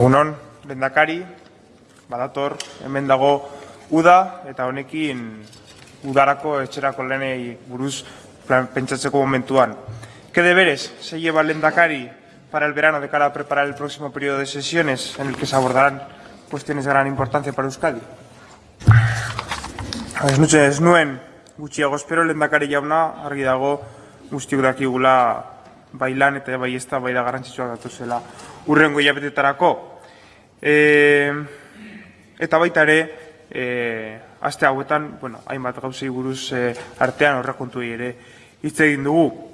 Egunon, lehendakari, badator, hemen dago uda eta honekin udarako etxerako lenei buruz plan, pentsatzeko momentuan. ¿Qué deberes se lleva el lehendakari para el verano de cara a preparar el próximo periodo de sesiones en el que se abordarán cuestiones de gran importancia para Euskadi? Ez nuen gutxiago espero lehendakari jauna argi dago guztiok dakigula bai lan eta bai ez da bai da garrantzitsua datuzela urrengo hilabetetarako. E, eta baita ere, e, aste hauetan, bueno, hainbat gauzei buruz e, artean horrekontu ere hitz egin dugu.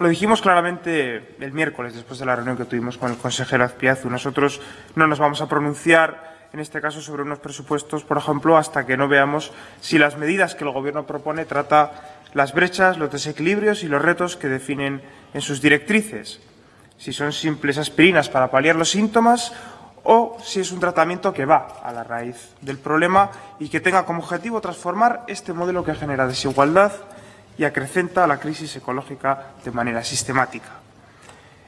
Lo dijimos claramente el miércoles, después de la reunión que tuvimos con el consejero Azpiazu. Nosotros no nos vamos a pronunciar, en este caso, sobre unos presupuestos, por ejemplo, hasta que no veamos si las medidas que el Gobierno propone trata las brechas, los desequilibrios y los retos que definen en sus directrices. Si son simples aspirinas para paliar los síntomas o si es un tratamiento que va a la raíz del problema y que tenga como objetivo transformar este modelo que genera desigualdad y acrecenta la crisis ecológica de manera sistemática.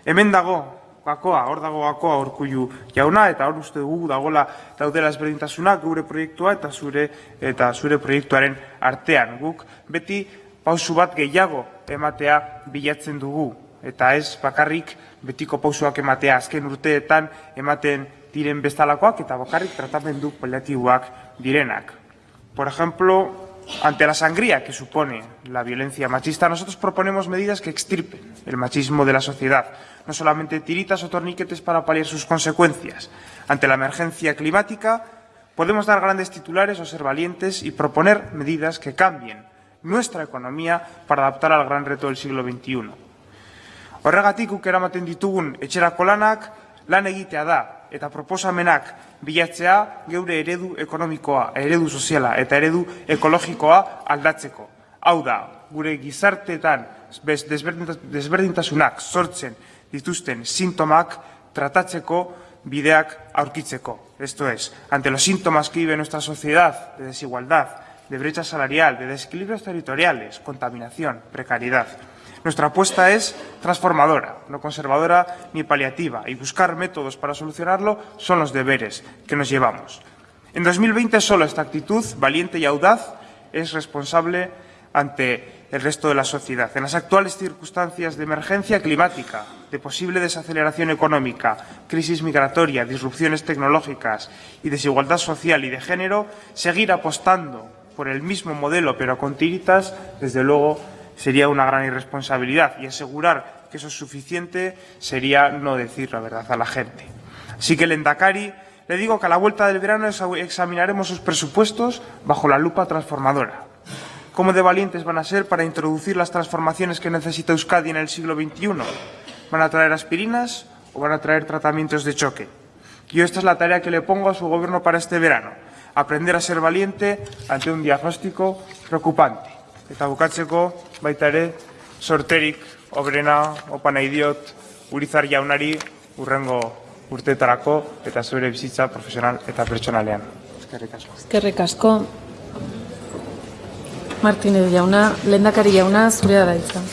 Hemen dago pausu bat gehiago ematea bilatzen dugu eta ez bakarrik betiko pausuak ematea azken urteetan ematen diren bestalakoak eta bakarrik tratamendu paliatiboak direnak. Por ejemplo, ante la sangría que supone la violencia machista, nosotros proponemos medidas que extirpen el machismo de la sociedad, no solamente tiritas o torniquetes para paliar sus consecuencias. Ante la emergencia climática, podemos dar grandes titulares o ser valientes y proponer medidas que cambien nuestra economía para adaptar al gran reto del siglo XXI. Horregatik guk eramaten ditugun etxerako lanak lan egitea da eta proposamenak bilatzea geure eredu ekonomikoa, eredu soziala eta eredu ekologikoa aldatzeko. Hau da, gure gizarteetan desberdintasunak sortzen dituzten sintomak tratatzeko bideak aurkitzeko. Esto es, ante los síntomas que vive nuestra sociedad de desigualdad, de brecha salarial, de desequilibrios territoriales, contaminación, precariedad, Nuestra apuesta es transformadora, no conservadora ni paliativa, y buscar métodos para solucionarlo son los deberes que nos llevamos. En 2020 solo esta actitud, valiente y audaz, es responsable ante el resto de la sociedad. En las actuales circunstancias de emergencia climática, de posible desaceleración económica, crisis migratoria, disrupciones tecnológicas y desigualdad social y de género, seguir apostando por el mismo modelo pero con tiritas, desde luego, sería una gran irresponsabilidad y asegurar que eso es suficiente sería no decir la verdad a la gente. Así que el Endacari le digo que a la vuelta del verano examinaremos sus presupuestos bajo la lupa transformadora. ¿Cómo de valientes van a ser para introducir las transformaciones que necesita Euskadi en el siglo XXI? ¿Van a traer aspirinas o van a traer tratamientos de choque? Yo esta es la tarea que le pongo a su gobierno para este verano. Aprender a ser valiente ante un diagnóstico preocupante. Eta bukatzeko baita ere sorterik obrena opa nahi diot Urizar jaunari urrengo urteetarako eta zure bizitza profesional eta pertsonalean. Eskerrik asko. Eskerrik asko. Martinez jauna, lehendakari jauna, zurea da hitza.